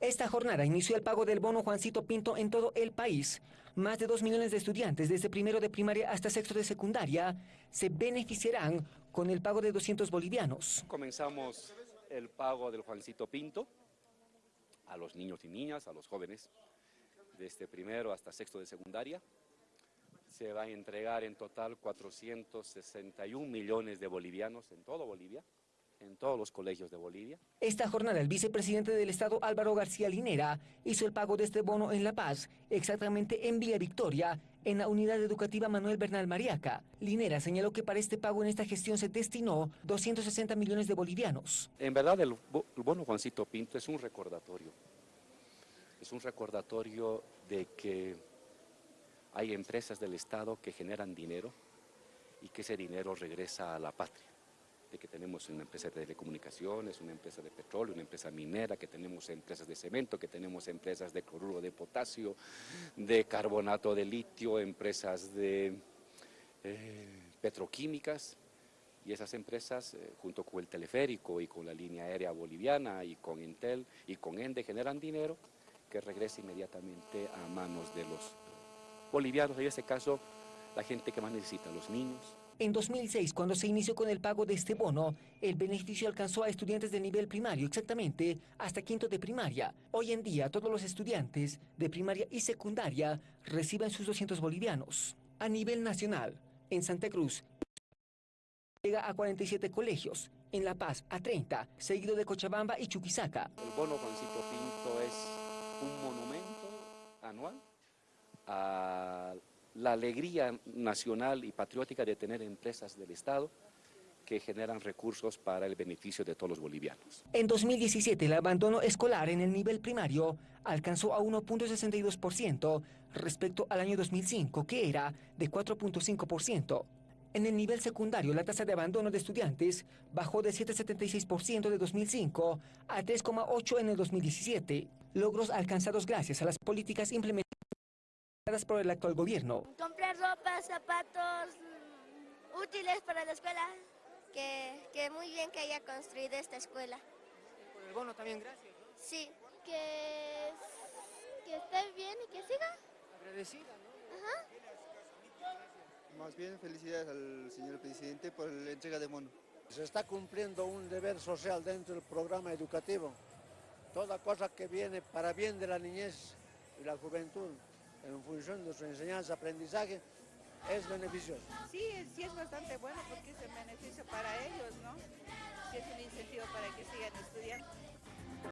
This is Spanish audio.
Esta jornada inició el pago del bono Juancito Pinto en todo el país. Más de 2 millones de estudiantes desde primero de primaria hasta sexto de secundaria se beneficiarán con el pago de 200 bolivianos. Comenzamos el pago del Juancito Pinto a los niños y niñas, a los jóvenes, desde primero hasta sexto de secundaria. Se va a entregar en total 461 millones de bolivianos en todo Bolivia en todos los colegios de Bolivia. Esta jornada el vicepresidente del Estado Álvaro García Linera hizo el pago de este bono en La Paz, exactamente en Villa Victoria, en la unidad educativa Manuel Bernal Mariaca. Linera señaló que para este pago en esta gestión se destinó 260 millones de bolivianos. En verdad el, bono Juancito Pinto es un recordatorio. Es un recordatorio de que hay empresas del Estado que generan dinero y que ese dinero regresa a la patria que tenemos una empresa de telecomunicaciones, una empresa de petróleo, una empresa minera, que tenemos empresas de cemento, que tenemos empresas de cloruro de potasio, de carbonato de litio, empresas de eh, petroquímicas, y esas empresas, eh, junto con el teleférico y con la línea aérea boliviana y con Intel y con ENDE, generan dinero que regresa inmediatamente a manos de los bolivianos, en este caso la gente que más necesita, los niños, en 2006, cuando se inició con el pago de este bono, el beneficio alcanzó a estudiantes de nivel primario, exactamente hasta quinto de primaria. Hoy en día, todos los estudiantes de primaria y secundaria reciben sus 200 bolivianos. A nivel nacional, en Santa Cruz, llega a 47 colegios, en La Paz a 30, seguido de Cochabamba y Chuquisaca. El bono Juancito Pinto es un monumento anual a la alegría nacional y patriótica de tener empresas del Estado que generan recursos para el beneficio de todos los bolivianos. En 2017, el abandono escolar en el nivel primario alcanzó a 1.62% respecto al año 2005, que era de 4.5%. En el nivel secundario, la tasa de abandono de estudiantes bajó de 7,76% de 2005 a 3,8% en el 2017, logros alcanzados gracias a las políticas implementadas por el actual gobierno. Comprar ropa, zapatos, mm, útiles para la escuela, que, muy bien que haya construido esta escuela. Por el bono también, gracias. Sí, que, que esté bien y que siga. Agradecida, ¿no? Ajá. Más bien felicidades al señor presidente por la entrega de bono. Se está cumpliendo un deber social dentro del programa educativo. Toda cosa que viene para bien de la niñez y la juventud en función de su enseñanza, aprendizaje, es beneficioso. Sí, sí es bastante bueno